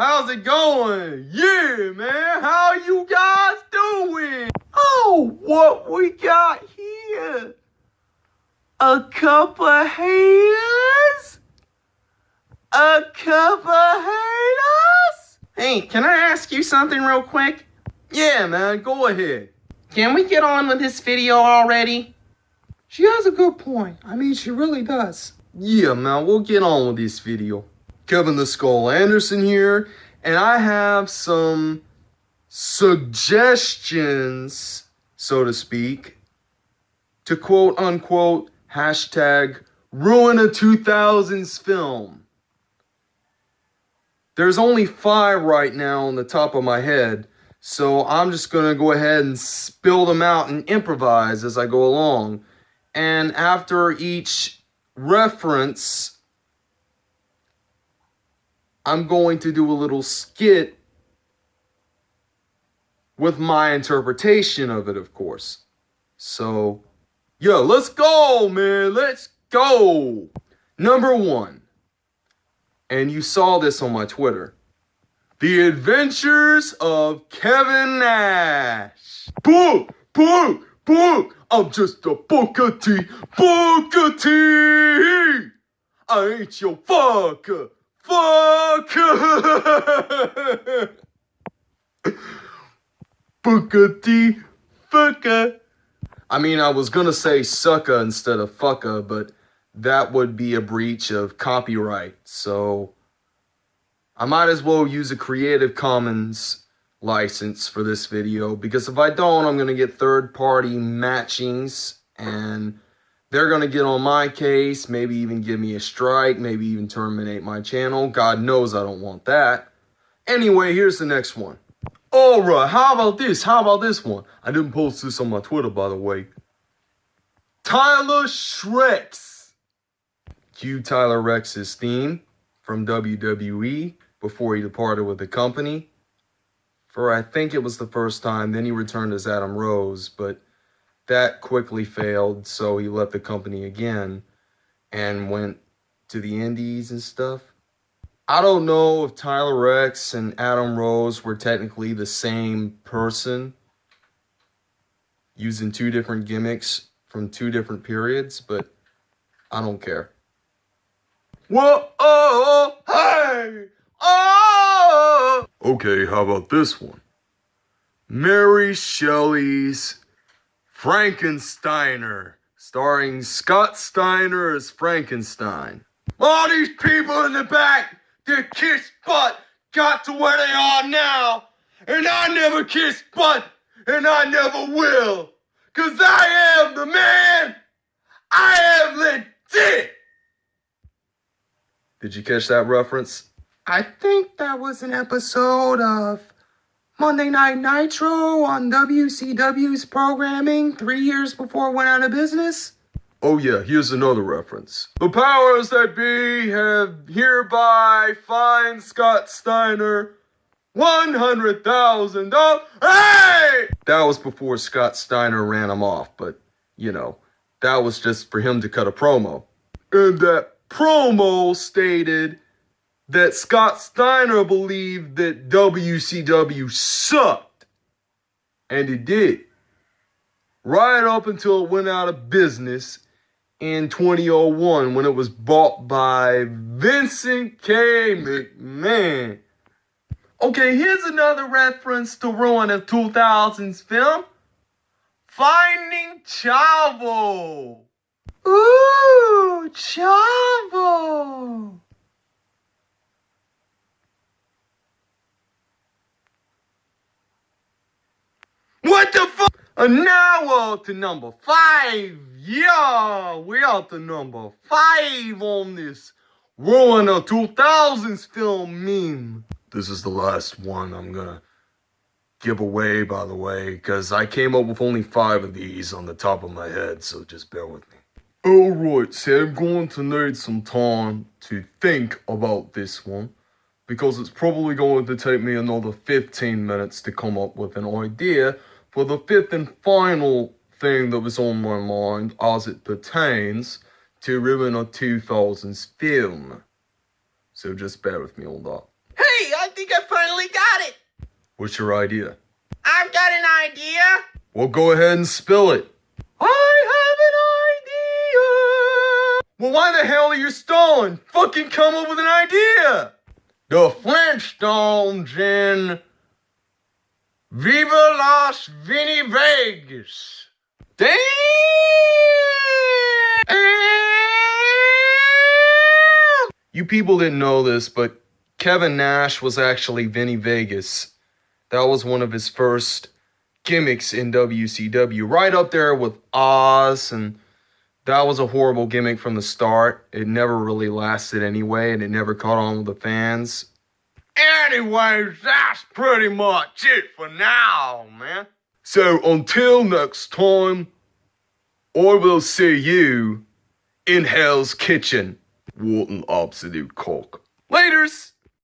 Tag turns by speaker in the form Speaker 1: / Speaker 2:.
Speaker 1: how's it going? Yeah, man, how you guys doing? Oh, what we got here? A couple of haters? A couple of haters? Hey, can I ask you something real quick? Yeah, man, go ahead. Can we get on with this video already?
Speaker 2: She has a good point. I mean, she really does.
Speaker 1: Yeah, man, we'll get on with this video. Kevin the Skull Anderson here, and I have some suggestions, so to speak, to quote unquote hashtag ruin a 2000s film. There's only five right now on the top of my head, so I'm just gonna go ahead and spill them out and improvise as I go along. And after each reference, I'm going to do a little skit with my interpretation of it, of course. So, yeah, let's go, man. Let's go. Number one, and you saw this on my Twitter. The Adventures of Kevin Nash. Boo! Boo! Boo! I'm just a Booker T. Booker T! I ain't your fucker. Fucker! Booker T. Fucker. I mean, I was gonna say sucker instead of fucker, but that would be a breach of copyright, so I might as well use a Creative Commons license for this video because if I don't, I'm to get third-party matchings and they're going to get on my case, maybe even give me a strike, maybe even terminate my channel. God knows I don't want that. Anyway, here's the next one. Alright, how about this? How about this one? I didn't post this on my Twitter, by the way. Tyler Shreks. Cue Tyler Reks's theme from WWE before he departed with the company. For I think it was the first time, then he returned as Adam Rose, but that quickly failed, so he left the company again and went to the Indies and stuff. I don't know if Tyler Reks and Adam Rose were technically the same person using two different gimmicks from two different periods, but I don't care. Whoa, oh, hey! Oh! Okay, how about this one? Mary Shelley's Frankensteiner, starring Scott Steiner as Frankenstein. All these people in the back that kiss butt got to where they are now, and I never kissed butt, and I never will, cause I am the man. I am legit. Did you catch that reference?
Speaker 2: I think that was an episode of Monday Night Nitro on WCW's programming three years before it went out of business.
Speaker 1: Oh yeah, here's another reference. The powers that be have hereby fined Scott Steiner $100,000. Hey! That was before Scott Steiner ran him off, but, you know, that was just for him to cut a promo. And that promo stated that Scott Steiner believed that WCW sucked. And it did. Right up until it went out of business in 2001 when it was bought by Vincent K. McMahon. Okay, here's another reference to ruin a 2000s film. Finding Chavo.
Speaker 2: Ooh, Chavo.
Speaker 1: The fuck? And now we're to number five. Yeah, we are to number five on this Ruin of 2000s film meme. This is the last one I'm gonna give away, by the way, because I came up with only five of these on the top of my head, so just bear with me. Alright, so I'm going to need some time to think about this one because it's probably going to take me another 15 minutes to come up with an idea for the fifth and final thing that was on my mind as it pertains to Ruin a 2000s film. So just bear with me on that. Hey, I think
Speaker 2: I finally got it.
Speaker 1: What's your idea?
Speaker 2: I've got an idea.
Speaker 1: Well, go ahead and spill it.
Speaker 2: I have an idea.
Speaker 1: Well, why the hell are you stalling? Fucking come up with an idea! The Flintstones in Viva Las Vinnie Vegas.
Speaker 2: Damn!
Speaker 1: You people didn't know this, but Kevin Nash was actually Vinnie Vegas. That was one of his first gimmicks in WCW, right up there with Oz, and that was a horrible gimmick from the start. It never really lasted anyway, and it never caught on with the fans. Anyways, that's pretty much it for now, man. So until next time, I will see you in Hell's Kitchen. What absolute cock. Laters!